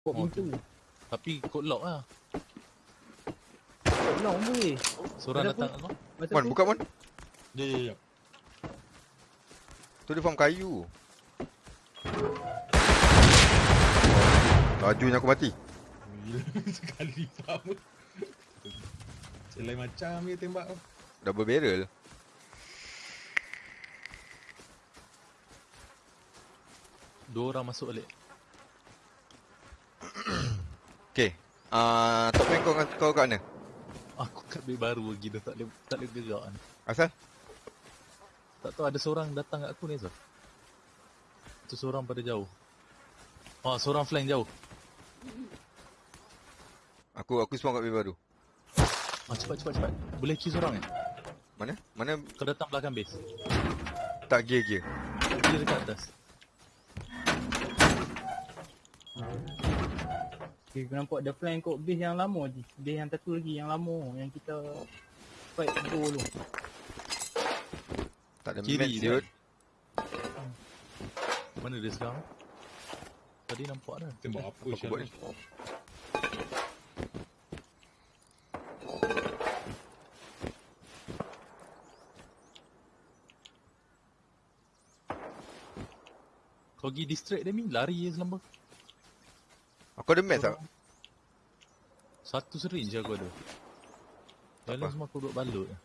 Buat Oh, pintu. Tapi kod lock lah. Kod long boleh. Seorang Ada datang lock. Mon, tu, buka Mon. Ya, ya, ya. Tu dia farm kayu. Lajunya aku mati. Gila, sekali sama. Selai macam dia tembak tu. Double barrel. Dua orang masuk balik. Okay. Ah, uh, top man kau, kau kat mana? Aku kat base baru lagi dah tak boleh tak boleh gerak ni. Asal? Tak tahu ada seorang datang kat aku ni Zul. Tu seorang pada jauh. Oh, seorang flank jauh. Aku aku spawn kat base baru. Ah, cepat cepat cepat. Boleh kill seorang eh? Mana? Mana Kau datang belakang base. tak gear-gear. Dia dekat atas. Okay, aku nampak ada flank kot base yang lama je. Base yang satu lagi yang lama yang kita fight go dulu. Tak ada Kiri match dia. dude. Mana dia sekarang? Tadi nampak dah. Tembak apa aku buat ni? Kau pergi distract dia ni, lari je selamba. Aku ada match tak? Satu syringe je aku ada. Yang lain apa. semua aku duduk balut je.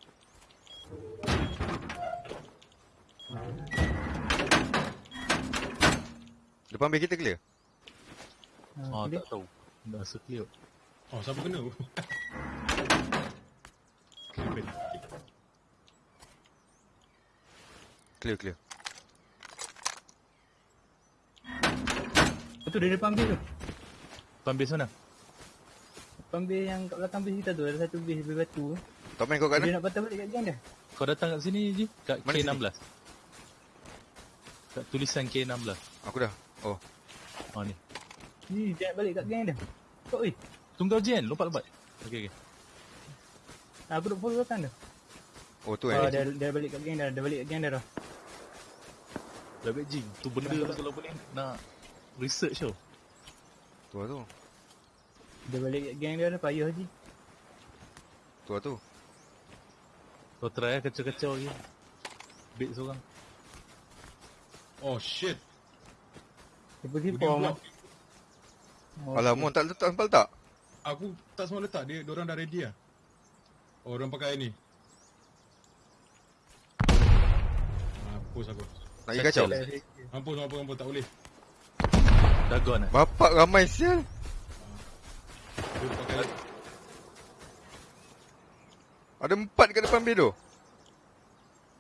Depan base kita clear? Ah, dia tak tahu. Dah rasa clear. Oh, siapa kena? Kena. Clear clear. tu dia depan base tu. Depan base mana? Depan base yang kat belakang base kita tu ada satu base base batu. Top man kau kat Dia mana? nak patah balik kat gang dia. Kau datang kat sini je. Kat Mana K16. Kat tulisan K16. Aku dah. Oh, Ha ni. Ni dia nak balik kat gang dia. Kau eh. Tunggu Jen, lompat-lompat. Okey okey. Aku duk follow belakang dia. oh tu Ah, eh. dia, dia balik kat gang dah. Dia balik kat gang dia dah. Dah baik jing. Tu benda kalau boleh nak research tau. Tu lah tu. Dia balik gang dia dah payah je. Tu lah tu. Kau try lah kacau-kacau lagi. Bait seorang. Oh, shit. Dia pergi block. Oh, Alah, Mon tak letak sempal tak? Aku tak semua letak. Dia, orang dah ready lah. Oh, orang pakai ni. Mampus aku. Nak pergi? Kacau. Mampus, mampus, mampus. Tak boleh. Dah gone eh. Bapak ramai sial. Ada empat kat depan tu.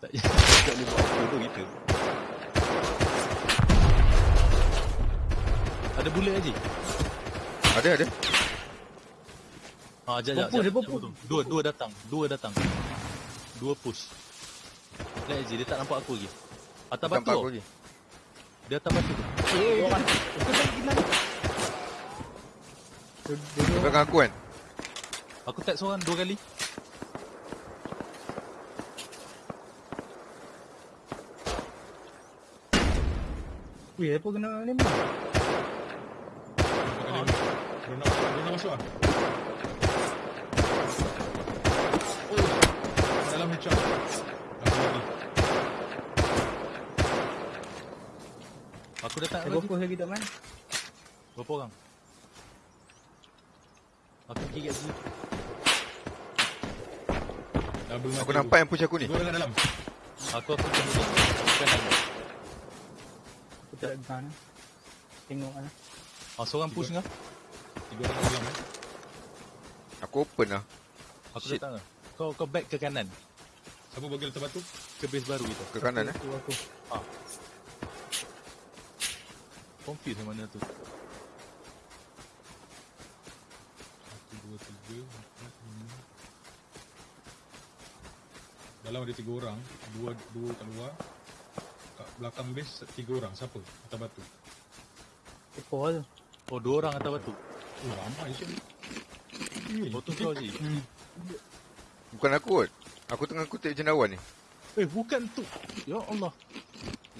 Tak tak boleh buat apa tu kita. Ada bullet lagi. Ada ada. Ha, jap jap. Jap. Dua dua datang. Dua datang. Dua push. Lihat je dia tak nampak aku lagi. Atas batu. Nampak aku lagi. Dia atas batu. tu. Eh, orang. Itu tak gimana? Dia, dia, Dia dia, belakang aku kan. Aku tag seorang dua kali. Weh, apa kena ni. Dia nak masuk lah. Oh, dalam headshot. Aku lagi. Aku datang Dia lagi. fokus lagi tak man? Berapa orang? Aku pergi kat sini. Double Aku mati nampak yang push aku ni. Dua orang kat dalam. Aku aku. Aku kena ni. Aku tak ada gun. Tengok lah. Ah, seorang push ngah. Tiga orang dalam eh. Aku open lah. Aku Shit. datang lah. Kau kau back ke kanan. Siapa bagi letak batu? Ke base baru kita. Ke kanan eh. Aku, aku. Confuse yang mana tu. Satu, dua, tiga, empat, lima. Dalam ada tiga orang. Dua dua kat luar. Kat belakang base tiga orang. Siapa? Atas batu. Ekor tu. Oh, dua orang atas batu. Oh, ramai je. Oh, tu kau je. Hmm. Bukan aku kot. Aku tengah kutip cendawan ni. Eh, bukan tu. Ya Allah.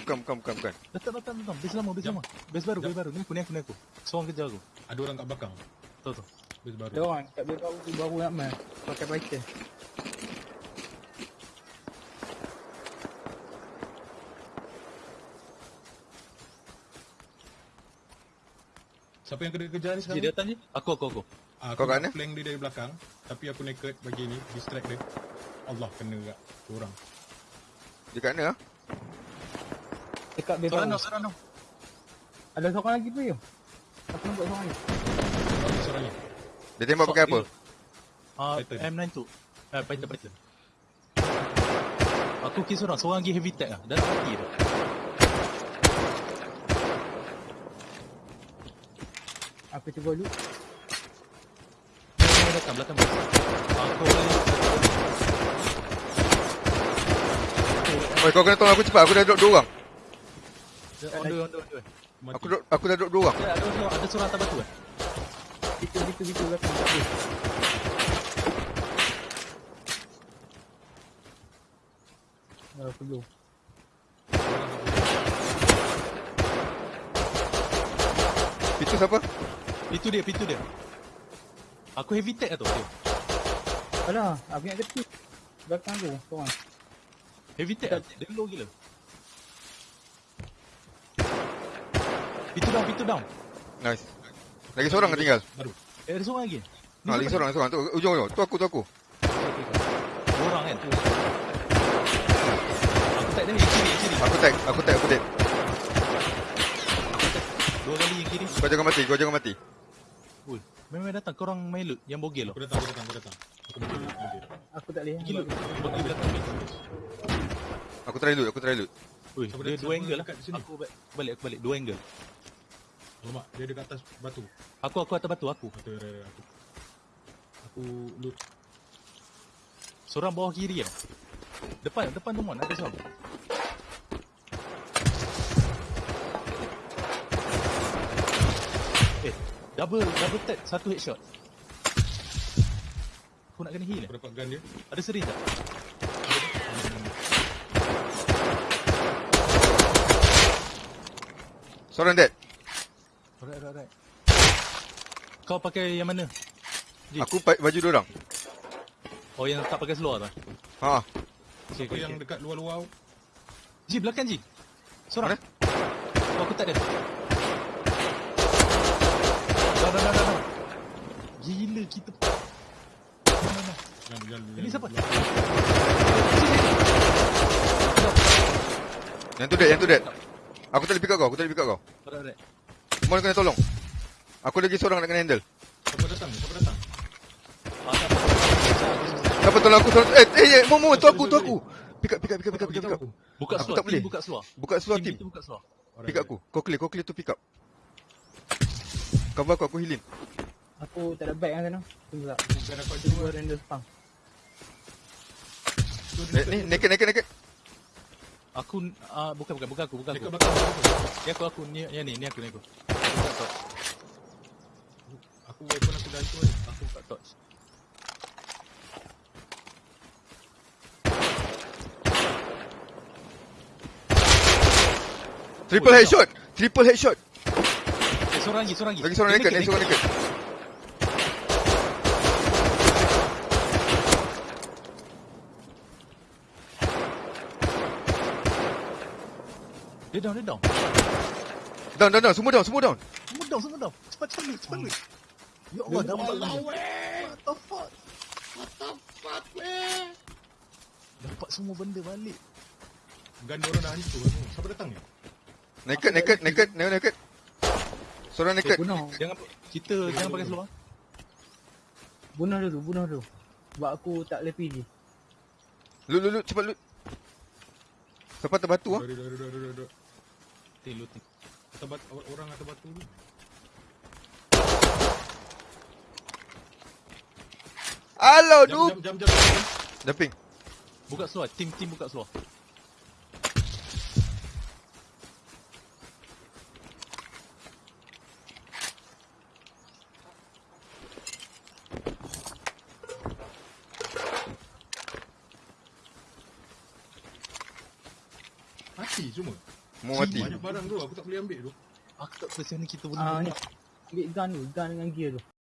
Bukan bukan bukan bukan. Datang, datang, datang. Base lama, base Jap. lama. Base baru, Jap. base baru. Ni aku, ni aku, ni aku. Seorang kejar aku. Ada orang kat belakang. Tahu tu. Base baru. Ada orang kat base baru tu baru nak main. Pakai Python. Siapa yang kena kejar ni sekarang? dia datang je. Aku, aku, aku. Ah, Kau aku kat nak mana? flank dia dari belakang Tapi aku naked bagi ni Distract dia Allah kena kat orang Dekat mana ah? Dekat Seorang baru. no, seorang no. Ada seorang lagi tu ya? Aku nampak seorang ni. Seorang ni Dia tembak pakai apa? Ah, Python. M9 tu. Eh, Python, Python. Aku kill seorang. Seorang lagi heavy tech lah. Dah nak mati dah. Aku cuba. Dia datang belakang bus. Aku Oi, kau kena tolong aku cepat. Aku dah drop dua orang. Dia on the, on the, on the. Mati Aku drop, aku dah drop dua orang. Dia ada seorang, ada seorang atas batu eh. Itu, itu, itu belakang. Tak ada. Ah, perlu. Itu siapa? Pintu dia, pintu dia. Aku heavy tech lah tu. Dia. Alah, aku ingat kecil. Belakang tu, seorang. Heavy tech lah. Dia low gila. Pintu down, pintu down. Nice. Lagi seorang yang tinggal. Baru Eh, ada seorang lagi. Ni Ha, lagi seorang, lagi seorang. Tu ujung ujung. Tu aku, tu aku. Dua orang kan tu. Aku tag dia yang kiri, kiri. Aku tag, aku tag, aku dead. Dua kali yang kiri. Kau jangan mati, kau jangan mati. Ui, memang datang korang main loot yang bogel Aku datang, aku datang, aku datang Aku mati mati. Aku tak boleh. Gila, bagi belakang ni. Aku try loot, aku try loot. Ui, dia dua angle lah. sini? Aku ba- balik, aku balik. Dua angle. Alamak, dia dekat atas batu Aku, aku atas batu, aku. Batu rare aku Aku loot Seorang bawah kiri kan. Depan, depan tu mon, ada seorang. Eh, double, double tap, satu headshot. Aku nak kena heal eh. Aku dapat gun dia Ada seri tak? Seorang dead. Alright, alright, alright. Kau pakai yang mana? Ji. Aku pa- baju dia orang. Oh, yang tak pakai seluar tu? Ha. Okay, Aku okay, yang okay. dekat luar-luar Ji, belakang Ji. Seorang. Mana? Oh, aku tak ada. Dah, dah, dah, dah, dah. Gila kita. Mana, mana? Jangan, jangan, Ini siapa? Yang tu dead, yang tu dead. Aku tak boleh pick up kau, aku tak boleh pick up kau. Alright, alright. Semua kena tolong. Aku lagi seorang nak kena handle. Siapa datang? Siapa datang? Tak apa. Siapa tolong aku? Tolong. Eh, eh, eh, Mo, Mo, tu aku, tu aku. Pick up, pick up, pick up, pick up, pick up. Buka Aku seluar, tak team boleh. buka seluar. Buka seluar Team buka seluar. Pick up aku. Kau clear, kau clear tu pick up. Cover aku, aku healing. Aku tak ada bag kan sana. Tunggu tak. Bukan aku ada Tunggu render spam. Ni, naked, naked, naked. Aku, ah bukan, bukan, bukan aku, bukan Dekat aku. aku. Ni aku, aku, ni, yang ni, ni aku, ni aku. Aku buka torch. Aku weapon aku dah hancur ni. Aku buka torch. Triple Oh, headshot. Triple headshot. Eh, seorang lagi, seorang lagi. Lagi seorang naked, lagi seorang naked. Dia down, dia down. Down, down, down. Semua down, semua down. Semua down, semua down. Cepat, cepat, cepat, cepat. Ya Allah, dapat lagi. What the fuck? What the fuck, man? Dapat semua benda balik. Gun dia orang dah hancur. Siapa datang ni? Naked, naked, naked, naked, naked. Seorang naked. Bunuh. Jangan, kita jangan pakai seluar. Bunuh dulu, bunuh dulu. Sebab aku tak boleh PG. Loot, loot, loot. Cepat loot. Siapa atas batu ah? Duduk, duduk, duduk, duduk, duduk. Looting, looting. Atas batu, orang atas batu ni. Alau, Jam, noob. jam, jam, jam, jam. Jumping. Buka seluar, tim tim buka seluar. Mati semua. Mau mati. Banyak barang tu aku tak boleh ambil tu. Aku tak percaya ni kita boleh Ah. Ambil gun tu, gun dengan gear tu.